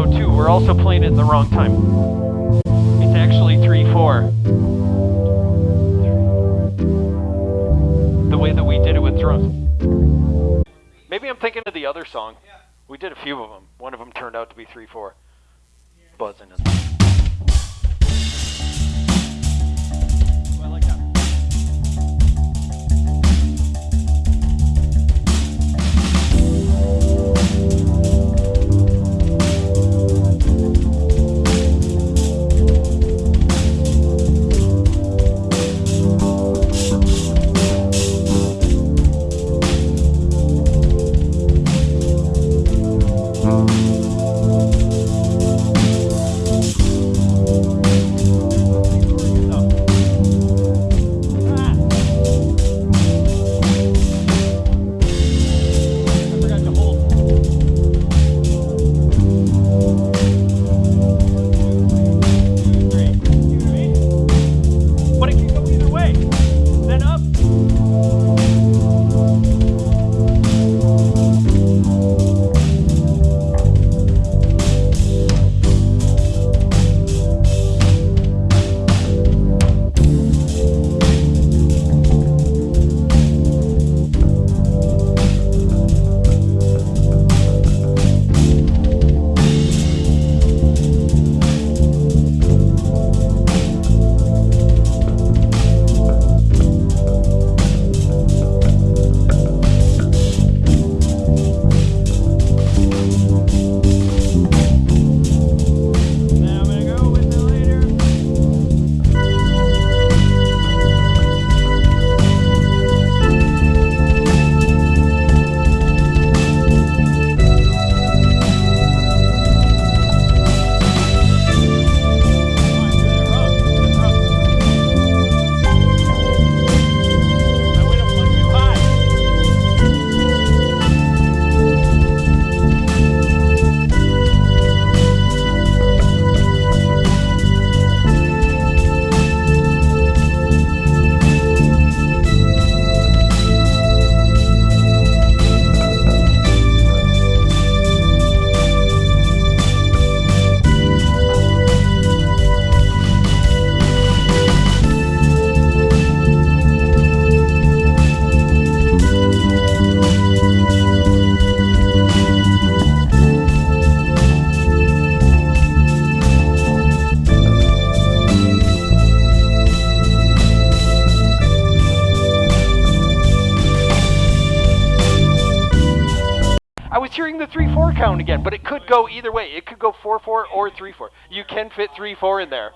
we're also playing it in the wrong time. It's actually 3-4. The way that we did it with drums. Maybe I'm thinking of the other song. We did a few of them. One of them turned out to be 3-4. Buzzing I was hearing the 3 4 count again, but it could go either way. It could go 4 4 or 3 4. You can fit 3 4 in there.